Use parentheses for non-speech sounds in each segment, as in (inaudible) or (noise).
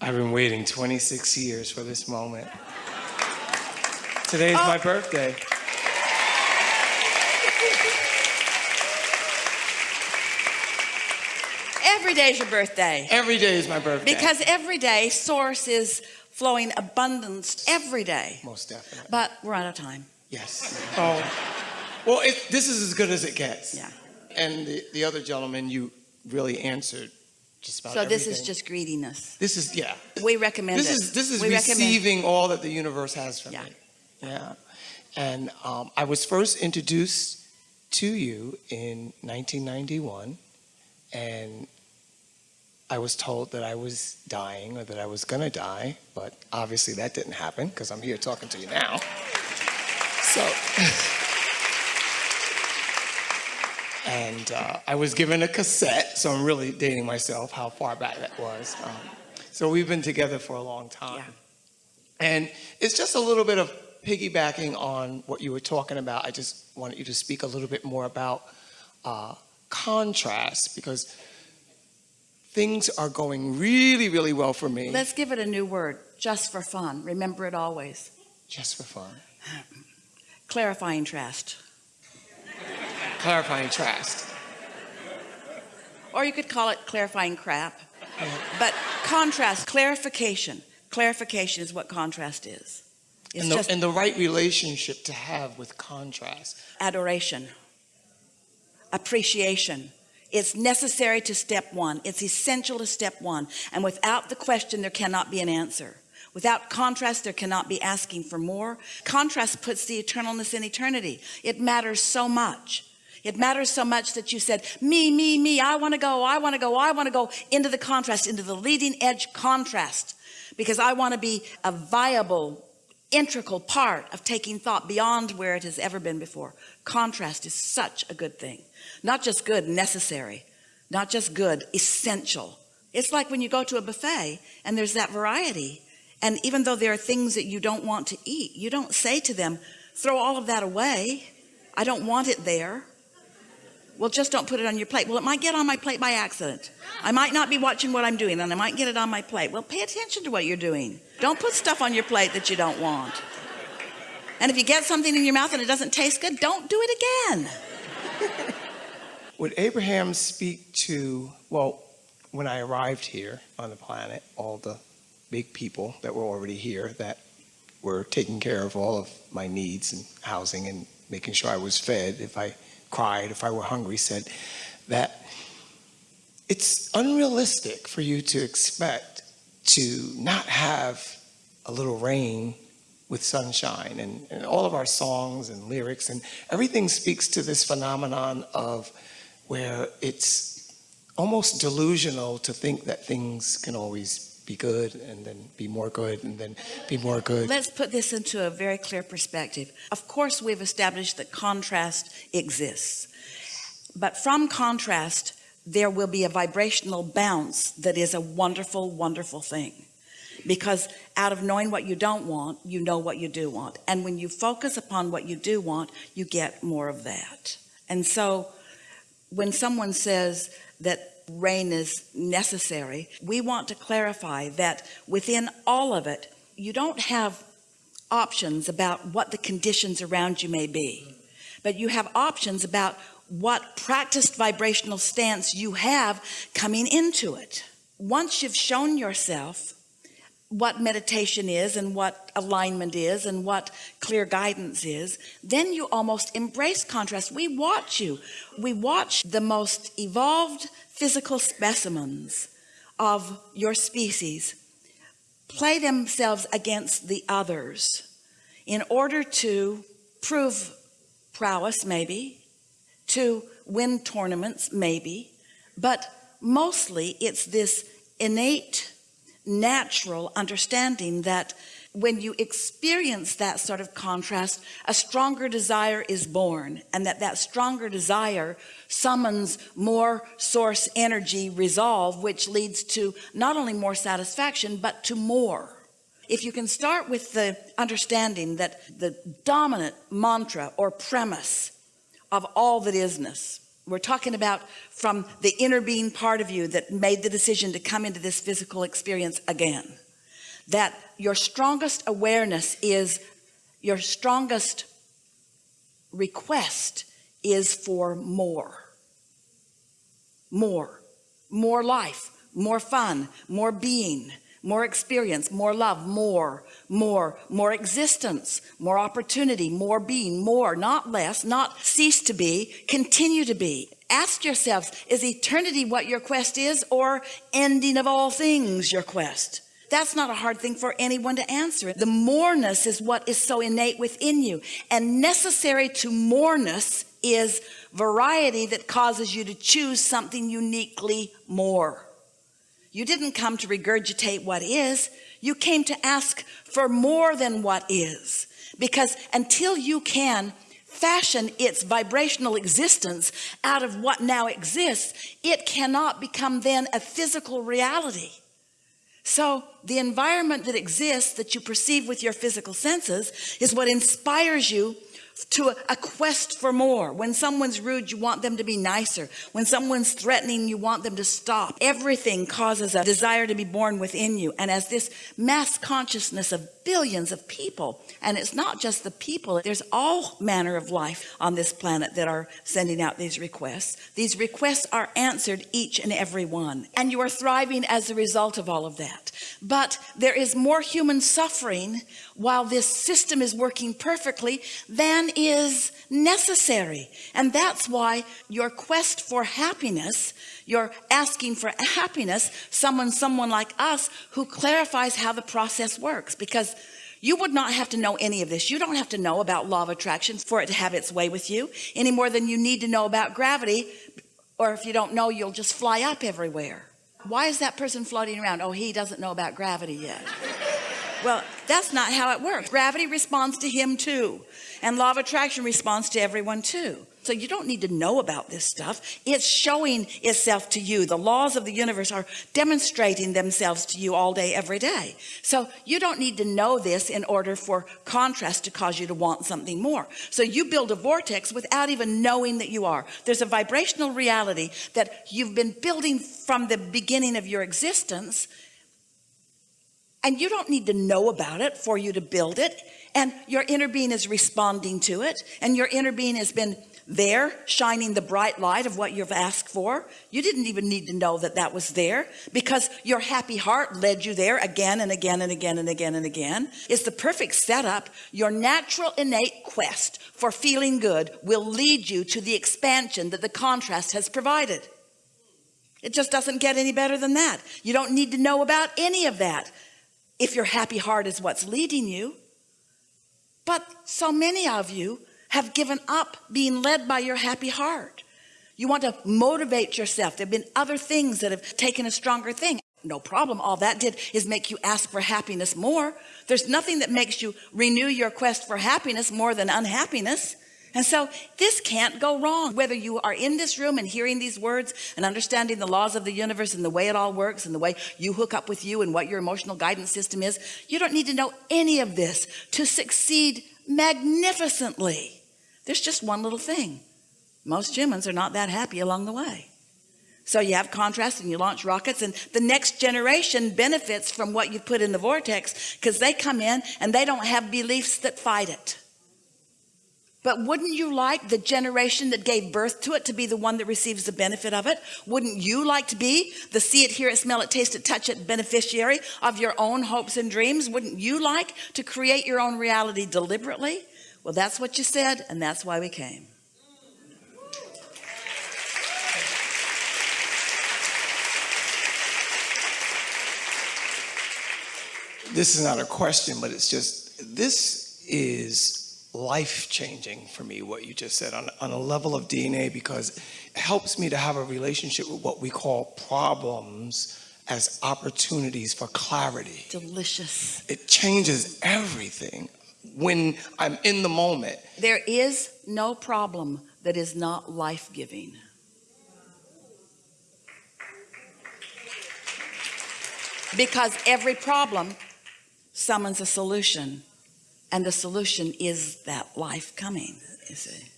I've been waiting 26 years for this moment. Today is my oh. birthday. Every day is your birthday. Every day is my birthday. Because every day, source is flowing abundance every day. Most definitely. But we're out of time. Yes. Oh, well, it, this is as good as it gets. Yeah. And the, the other gentleman, you really answered just about So this is just greediness. This is, yeah. We recommend This it. is, this is we recommend- receiving all that the universe has for Yeah. me. Yeah. And um, I was first introduced to you in 1991, and I was told that I was dying or that I was going to die, but obviously that didn't happen because I'm here talking to you now. So, (laughs) and uh, I was given a cassette, so I'm really dating myself how far back that was. Um, so we've been together for a long time. Yeah. And it's just a little bit of piggybacking on what you were talking about. I just wanted you to speak a little bit more about uh, contrast because things are going really, really well for me. Let's give it a new word, just for fun. Remember it always. just for fun. (laughs) Clarifying trust. Clarifying trust. Or you could call it clarifying crap. But contrast, clarification. Clarification is what contrast is. It's And the, just and the right relationship to have with contrast. adoration, appreciation. It's necessary to step one. It's essential to step one. And without the question, there cannot be an answer. Without contrast, there cannot be asking for more. Contrast puts the eternalness in eternity. It matters so much. It matters so much that you said, me, me, me, I want to go, I want to go, I want to go into the contrast, into the leading edge contrast, because I want to be a viable, integral part of taking thought beyond where it has ever been before. Contrast is such a good thing. Not just good, necessary. Not just good, essential. It's like when you go to a buffet and there's that variety. And even though there are things that you don't want to eat, you don't say to them, throw all of that away. I don't want it there. Well, just don't put it on your plate. Well, it might get on my plate by accident. I might not be watching what I'm doing and I might get it on my plate. Well, pay attention to what you're doing. Don't put stuff on your plate that you don't want. And if you get something in your mouth and it doesn't taste good, don't do it again. (laughs) Would Abraham speak to, well, when I arrived here on the planet, all the big people that were already here that were taking care of all of my needs and housing and making sure I was fed if I cried, if I were hungry, said that it's unrealistic for you to expect to not have a little rain with sunshine and, and all of our songs and lyrics and everything speaks to this phenomenon of where it's almost delusional to think that things can always be good and then be more good and then be more good. Let's put this into a very clear perspective. Of course, we've established that contrast exists. But from contrast, there will be a vibrational bounce that is a wonderful, wonderful thing. Because out of knowing what you don't want, you know what you do want. And when you focus upon what you do want, you get more of that. And so when someone says that rain is necessary, we want to clarify that within all of it, you don't have options about what the conditions around you may be, but you have options about what practiced vibrational stance you have coming into it. Once you've shown yourself what meditation is and what alignment is and what clear guidance is, then you almost embrace contrast. We watch you. We watch the most evolved physical specimens of your species. Play themselves against the others in order to prove prowess, maybe, to win tournaments, maybe, but mostly it's this innate natural understanding that when you experience that sort of contrast a stronger desire is born and that that stronger desire summons more source energy resolve which leads to not only more satisfaction but to more if you can start with the understanding that the dominant mantra or premise of all that isness We're talking about from the inner being part of you that made the decision to come into this physical experience again. That your strongest awareness is your strongest request is for more. More, more life, more fun, more being, more experience, more love, more, more, more existence, more opportunity, more being, more, not less, not cease to be, continue to be. Ask yourselves, is eternity what your quest is or ending of all things your quest? That's not a hard thing for anyone to answer. The moreness is what is so innate within you and necessary to moreness is variety that causes you to choose something uniquely more. You didn't come to regurgitate what is. You came to ask for more than what is. Because until you can fashion its vibrational existence out of what now exists, it cannot become then a physical reality. So the environment that exists that you perceive with your physical senses is what inspires you to a, quest for more. When someone's rude, you want them to be nicer. When someone's threatening, you want them to stop. Everything causes a desire to be born within you. And as this mass consciousness of billions of people, and it's not just the people, there's all manner of life on this planet that are sending out these requests. These requests are answered each and every one. And you are thriving as a result of all of that. But there is more human suffering while this system is working perfectly than is necessary. And that's why your quest for happiness, you're asking for happiness, someone, someone like us who clarifies how the process works because you would not have to know any of this. You don't have to know about law of attraction for it to have its way with you any more than you need to know about gravity. Or if you don't know, you'll just fly up everywhere. Why is that person floating around? Oh, he doesn't know about gravity yet. (laughs) Well, that's not how it works. Gravity responds to him too. And law of attraction responds to everyone too. So you don't need to know about this stuff. It's showing itself to you. The laws of the universe are demonstrating themselves to you all day, every day. So you don't need to know this in order for contrast to cause you to want something more. So you build a vortex without even knowing that you are. There's a vibrational reality that you've been building from the beginning of your existence and you don't need to know about it for you to build it and your inner being is responding to it and your inner being has been there shining the bright light of what you've asked for. You didn't even need to know that that was there because your happy heart led you there again and again and again and again and again. It's the perfect setup. Your natural innate quest for feeling good will lead you to the expansion that the contrast has provided. It just doesn't get any better than that. You don't need to know about any of that if your happy heart is what's leading you. But so many of you have given up being led by your happy heart. You want to motivate yourself. There have been other things that have taken a stronger thing. No problem. All that did is make you ask for happiness more. There's nothing that makes you renew your quest for happiness more than unhappiness. And so this can't go wrong. Whether you are in this room and hearing these words and understanding the laws of the universe and the way it all works and the way you hook up with you and what your emotional guidance system is you don't need to know any of this to succeed magnificently. There's just one little thing. Most humans are not that happy along the way. So you have contrast and you launch rockets and the next generation benefits from what you put in the vortex because they come in and they don't have beliefs that fight it but wouldn't you like the generation that gave birth to it to be the one that receives the benefit of it? Wouldn't you like to be the see it, hear it, smell it, taste it, touch it beneficiary of your own hopes and dreams? Wouldn't you like to create your own reality deliberately? Well, that's what you said, and that's why we came. This is not a question, but it's just, this is life changing for me, what you just said on, on a level of DNA, because it helps me to have a relationship with what we call problems as opportunities for clarity. Delicious. It changes everything when I'm in the moment. There is no problem that is not life-giving. Because every problem summons a solution and the solution is that life coming you see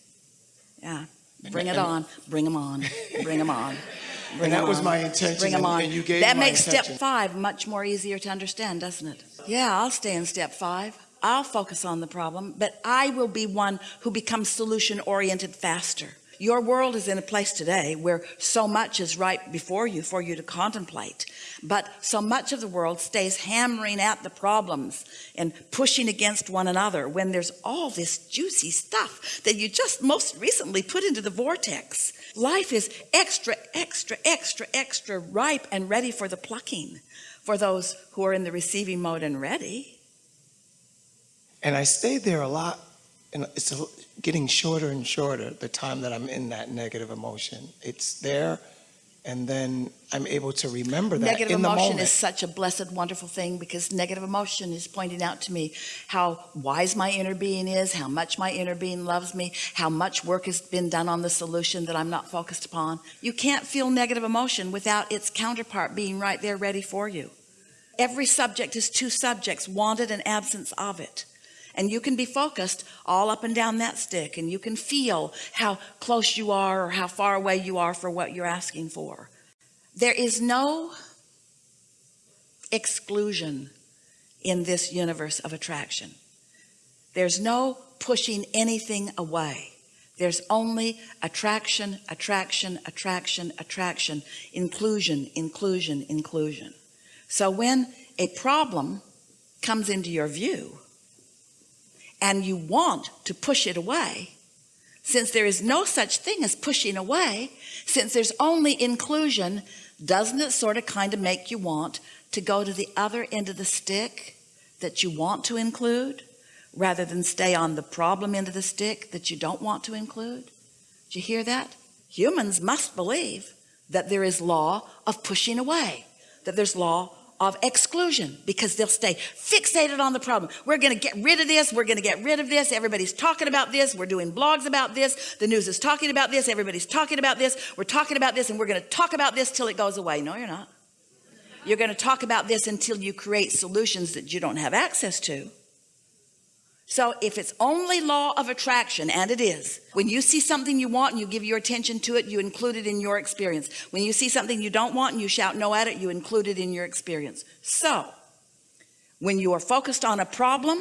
yeah Bring it on. Bring them on. Bring them on. (laughs) Bring And that 'em was my intention, Bring 'em and- on. and you gave that makes step five much more easier to understand, doesn't it? Yeah, I'll stay in step five. I'll focus on the problem, but I will be one who becomes solution oriented faster. Your world is in a place today where so much is right before you for you to contemplate. But so much of the world stays hammering at the problems and pushing against one another when there's all this juicy stuff that you just most recently put into the vortex. Life is extra, extra, extra, extra ripe and ready for the plucking for those who are in the receiving mode and ready. And I stayed there a lot, and it's getting shorter and shorter, the time that I'm in that negative emotion. It's there, and then I'm able to remember that Negative in the emotion is such a blessed, wonderful thing because negative emotion is pointing out to me how wise my inner being is, how much my inner being loves me, how much work has been done on the solution that I'm not focused upon. You can't feel negative emotion without its counterpart being right there ready for you. Every subject is two subjects, wanted and absence of it. And you can be focused all up and down that stick, and you can feel how close you are or how far away you are for what you're asking for. There is no exclusion in this universe of attraction. There's no pushing anything away. There's only attraction, attraction, attraction, attraction, inclusion, inclusion, inclusion. So when a problem comes into your view and you want to push it away, since there is no such thing as pushing away, since there's only inclusion, doesn't it sort of kind of make you want to go to the other end of the stick that you want to include rather than stay on the problem end of the stick that you don't want to include? Did you hear that? Humans must believe that there is law of pushing away, that there's law of exclusion because they'll stay fixated on the problem. We're going to get rid of this. We're going to get rid of this. Everybody's talking about this. We're doing blogs about this. The news is talking about this. Everybody's talking about this. We're talking about this and we're going to talk about this till it goes away. No, you're not. You're going to talk about this until you create solutions that you don't have access to. So if it's only law of attraction, and it is, when you see something you want and you give your attention to it, you include it in your experience. When you see something you don't want and you shout no at it, you include it in your experience. So when you are focused on a problem,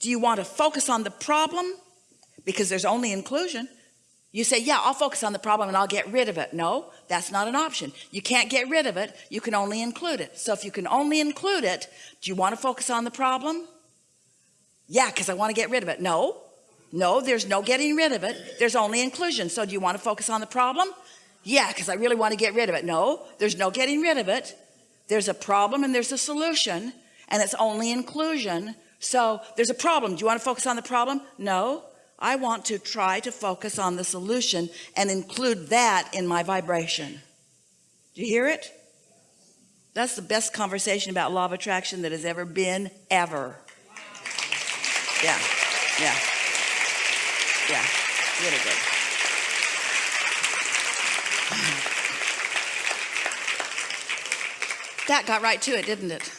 do you want to focus on the problem? Because there's only inclusion. You say, yeah, I'll focus on the problem and I'll get rid of it. No, that's not an option. You can't get rid of it. You can only include it. So if you can only include it, do you want to focus on the problem? Yeah, because I want to get rid of it. No, no, there's no getting rid of it. There's only inclusion. So do you want to focus on the problem? Yeah, because I really want to get rid of it. No, there's no getting rid of it. There's a problem and there's a solution, and it's only inclusion. So there's a problem. Do you want to focus on the problem? No, I want to try to focus on the solution and include that in my vibration. Do you hear it? That's the best conversation about law of attraction that has ever been, ever. Yeah, yeah, yeah, really good. That got right to it, didn't it?